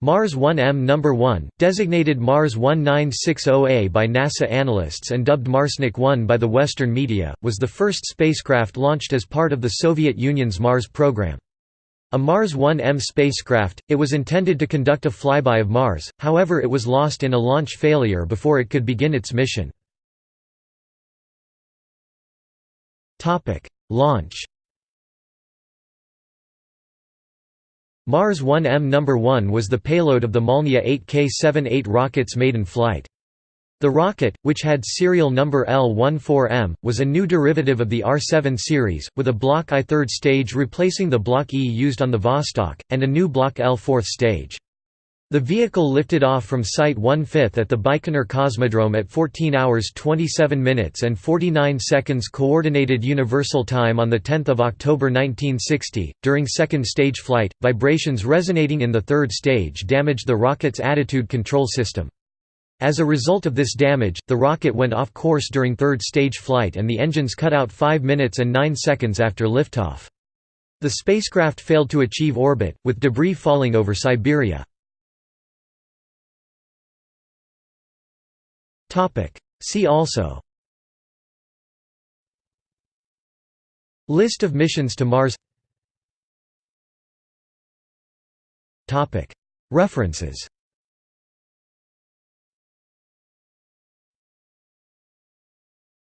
Mars 1M No. 1, designated Mars 1960A by NASA analysts and dubbed Marsnik 1 by the Western media, was the first spacecraft launched as part of the Soviet Union's Mars program. A Mars 1M spacecraft, it was intended to conduct a flyby of Mars, however it was lost in a launch failure before it could begin its mission. Launch Mars 1M No. 1 was the payload of the Molniya 8K-78 rocket's maiden flight. The rocket, which had serial number L-14M, was a new derivative of the R-7 series, with a Block I third stage replacing the Block E used on the Vostok, and a new Block L fourth stage. The vehicle lifted off from Site 1/5 at the Baikonur Cosmodrome at 14 hours 27 minutes and 49 seconds Coordinated Universal Time on 10 October 1960. During second stage flight, vibrations resonating in the third stage damaged the rocket's attitude control system. As a result of this damage, the rocket went off course during third stage flight and the engines cut out 5 minutes and 9 seconds after liftoff. The spacecraft failed to achieve orbit, with debris falling over Siberia. See also. List of missions to Mars. References